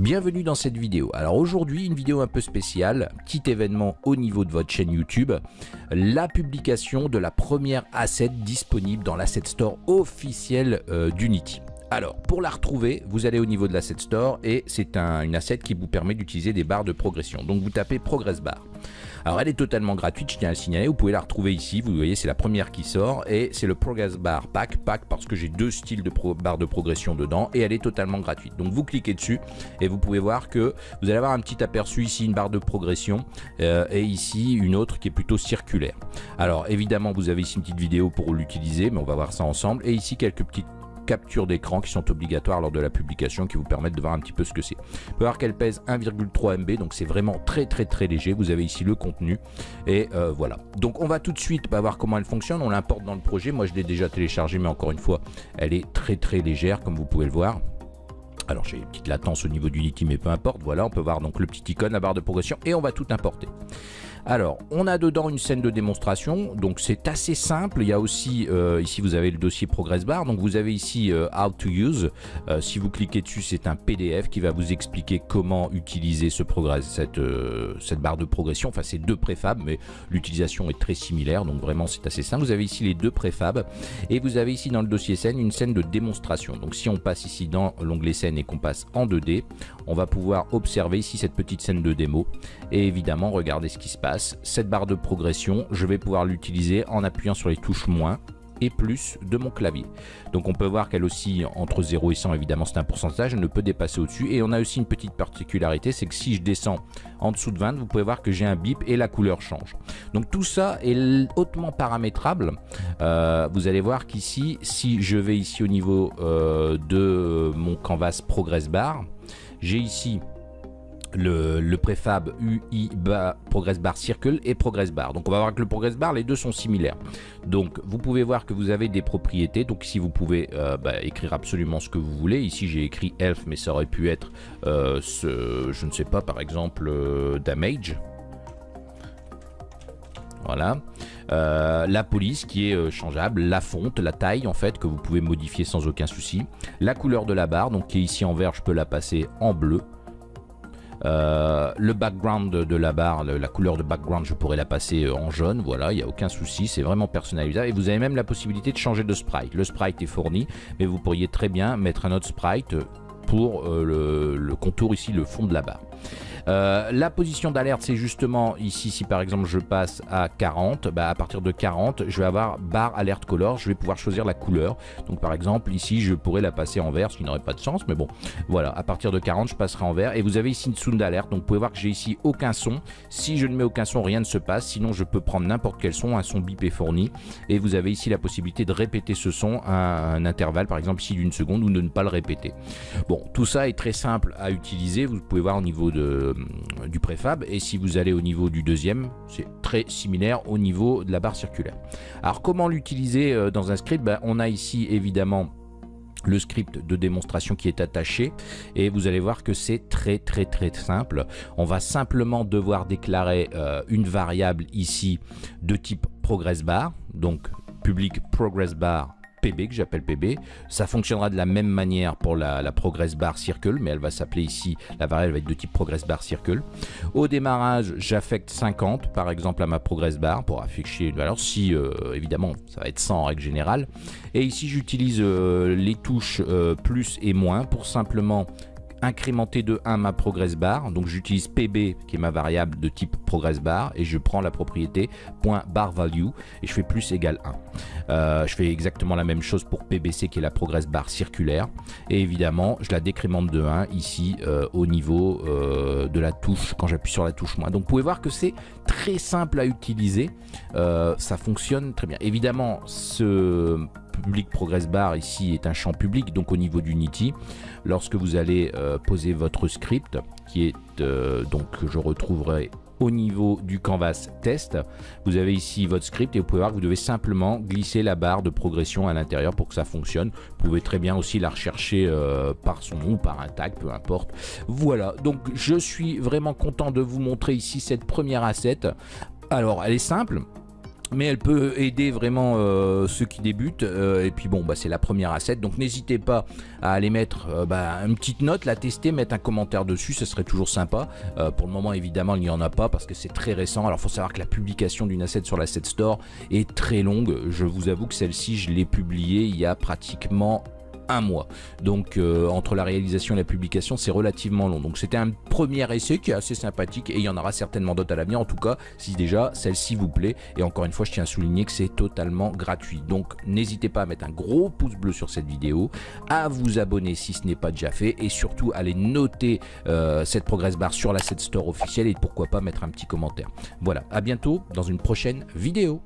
Bienvenue dans cette vidéo. Alors aujourd'hui, une vidéo un peu spéciale, petit événement au niveau de votre chaîne YouTube, la publication de la première asset disponible dans l'asset store officiel euh, d'Unity. Alors, pour la retrouver, vous allez au niveau de l'asset store et c'est un, une asset qui vous permet d'utiliser des barres de progression. Donc vous tapez Progress Bar. Alors elle est totalement gratuite, je tiens à le signaler, vous pouvez la retrouver ici, vous voyez c'est la première qui sort et c'est le Progress Bar Pack, Pack parce que j'ai deux styles de barres de progression dedans et elle est totalement gratuite. Donc vous cliquez dessus et vous pouvez voir que vous allez avoir un petit aperçu ici, une barre de progression euh, et ici une autre qui est plutôt circulaire. Alors évidemment vous avez ici une petite vidéo pour l'utiliser, mais on va voir ça ensemble et ici quelques petites captures d'écran qui sont obligatoires lors de la publication qui vous permettent de voir un petit peu ce que c'est. Vous pouvez voir qu'elle pèse 1,3 MB donc c'est vraiment très très très léger. Vous avez ici le contenu et euh, voilà. Donc on va tout de suite bah, voir comment elle fonctionne. On l'importe dans le projet. Moi je l'ai déjà téléchargé mais encore une fois elle est très très légère comme vous pouvez le voir. Alors j'ai une petite latence au niveau du Unity mais peu importe. Voilà on peut voir donc le petit icône, la barre de progression et on va tout importer. Alors, on a dedans une scène de démonstration, donc c'est assez simple. Il y a aussi, euh, ici vous avez le dossier Progress Bar, donc vous avez ici euh, How to Use. Euh, si vous cliquez dessus, c'est un PDF qui va vous expliquer comment utiliser cette, cette barre de progression. Enfin, c'est deux préfabs, mais l'utilisation est très similaire, donc vraiment c'est assez simple. Vous avez ici les deux préfabs, et vous avez ici dans le dossier scène une scène de démonstration. Donc si on passe ici dans l'onglet scène et qu'on passe en 2D, on va pouvoir observer ici cette petite scène de démo, et évidemment regarder ce qui se passe cette barre de progression, je vais pouvoir l'utiliser en appuyant sur les touches moins et plus de mon clavier. Donc on peut voir qu'elle aussi entre 0 et 100 évidemment c'est un pourcentage, elle ne peut dépasser au-dessus et on a aussi une petite particularité, c'est que si je descends en dessous de 20, vous pouvez voir que j'ai un bip et la couleur change. Donc tout ça est hautement paramétrable. Euh, vous allez voir qu'ici, si je vais ici au niveau euh, de mon canvas progress bar, j'ai ici le, préfab UI bar, Progress Bar Circle et Progress Bar. Donc on va voir que le Progress Bar, les deux sont similaires. Donc vous pouvez voir que vous avez des propriétés. Donc ici vous pouvez euh, bah, écrire absolument ce que vous voulez. Ici j'ai écrit Elf, mais ça aurait pu être, euh, je ne sais pas, par exemple euh, Damage. Voilà. la police qui est changeable, la fonte, la taille en fait que vous pouvez modifier sans aucun souci, la couleur de la barre donc qui est ici en vert, je peux la passer en bleu, euh, le background de, la barre, la couleur de background, je pourrais la passer euh, en jaune. Voilà, il n'y a aucun souci, c'est vraiment personnalisable. Et vous avez même la possibilité de changer de sprite. Le sprite est fourni, mais vous pourriez très bien mettre un autre sprite pour euh, le, contour ici, le fond de la barre. Euh, la position d'alerte, c'est justement ici, si par exemple je passe à 40, bah, à partir de 40, je vais avoir barre alerte color, je vais pouvoir choisir la couleur. Donc par exemple, ici, je pourrais la passer en vert, ce qui n'aurait pas de sens, mais bon, voilà, à partir de 40, je passerai en vert. Et vous avez ici une sound d'alerte, donc vous pouvez voir que j'ai ici aucun son. Si je ne mets aucun son, rien ne se passe, sinon je peux prendre n'importe quel son, un son bip est fourni. Et vous avez ici la possibilité de répéter ce son à un intervalle, par exemple ici d'une seconde, ou de ne pas le répéter. Bon, tout ça est très simple à utiliser, vous pouvez voir au niveau euh, du préfab et si vous allez au niveau du deuxième c'est très similaire au niveau de la barre circulaire. Alors comment l'utiliser euh, dans un script? Ben, on a ici évidemment le script de démonstration qui est attaché et vous allez voir que c'est très très très simple. On va simplement devoir déclarer euh, une variable ici de type progress bar donc public progress bar PB que j'appelle PB. Ça fonctionnera de la même manière pour la, Progress Bar Circle, mais elle va s'appeler ici, la variable va être de type Progress Bar Circle. Au démarrage, j'affecte 50 par exemple à ma Progress Bar pour afficher une valeur. Si euh, évidemment, ça va être 100 en règle générale. Et ici, j'utilise euh, les touches euh, plus et moins pour simplement incrémenter de 1 ma progress bar. Donc j'utilise pb qui est ma variable de type progress bar et je prends la propriété .bar value et je fais plus égal 1. Euh, je fais exactement la même chose pour pbc qui est la progress bar circulaire et évidemment je la décrémente de 1 ici euh, au niveau euh, de la touche quand j'appuie sur la touche moins. Donc vous pouvez voir que c'est très simple à utiliser, ça fonctionne très bien. Évidemment ce public progress bar ici est un champ public donc au niveau d'Unity lorsque vous allez euh, poser votre script qui est euh, donc je retrouverai au niveau du canvas test vous avez ici votre script et vous pouvez voir que vous devez simplement glisser la barre de progression à l'intérieur pour que ça fonctionne. Vous pouvez très bien aussi la rechercher euh, par son nom ou par un tag peu importe. Voilà. Donc je suis vraiment content de vous montrer ici cette première asset. Alors elle est simple mais elle peut aider vraiment euh, ceux qui débutent. Euh, et puis bon, bah, c'est la première asset, donc n'hésitez pas à aller mettre euh, bah, une petite note, la tester, mettre un commentaire dessus, ce serait toujours sympa. pour le moment, évidemment, il n'y en a pas parce que c'est très récent. Alors, faut savoir que la publication d'une asset sur l'asset store est très longue. Je vous avoue que celle-ci, je l'ai publiée il y a pratiquement un mois. Donc euh, entre la réalisation et la publication, c'est relativement long. Donc c'était un premier essai qui est assez sympathique et il y en aura certainement d'autres à l'avenir. En tout cas, si déjà celle-ci vous plaît. Et encore une fois, je tiens à souligner que c'est totalement gratuit. Donc n'hésitez pas à mettre un gros pouce bleu sur cette vidéo, à vous abonner si ce n'est pas déjà fait et surtout aller noter euh, cette progress bar sur la set store officielle et pourquoi pas mettre un petit commentaire. Voilà, à bientôt dans une prochaine vidéo.